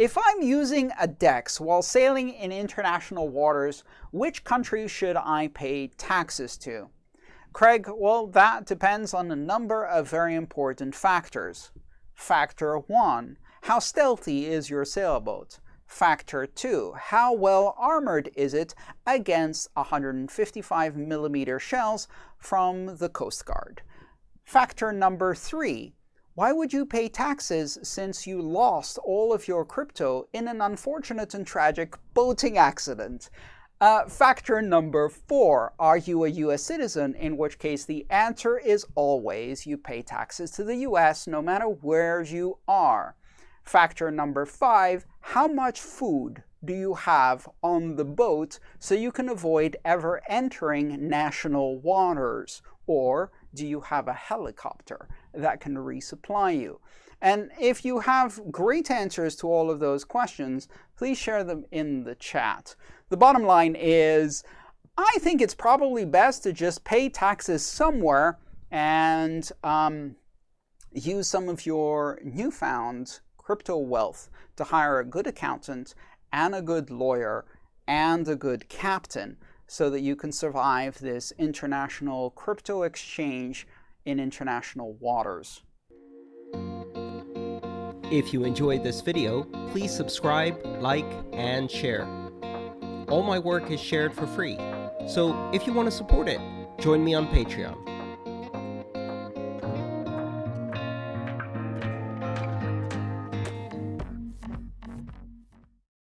If I'm using a DEX while sailing in international waters, which country should I pay taxes to? Craig, well, that depends on a number of very important factors. Factor 1. How stealthy is your sailboat? Factor 2. How well armored is it against 155 millimeter shells from the Coast Guard? Factor number 3. Why would you pay taxes since you lost all of your crypto in an unfortunate and tragic boating accident? Uh, factor number four, are you a U.S. citizen? In which case the answer is always you pay taxes to the U.S. no matter where you are. Factor number five, how much food do you have on the boat so you can avoid ever entering national waters? Or do you have a helicopter that can resupply you? And if you have great answers to all of those questions, please share them in the chat. The bottom line is, I think it's probably best to just pay taxes somewhere and um, use some of your newfound crypto wealth to hire a good accountant and a good lawyer and a good captain so that you can survive this international crypto exchange in international waters. If you enjoyed this video, please subscribe, like, and share. All my work is shared for free, so if you want to support it, join me on Patreon.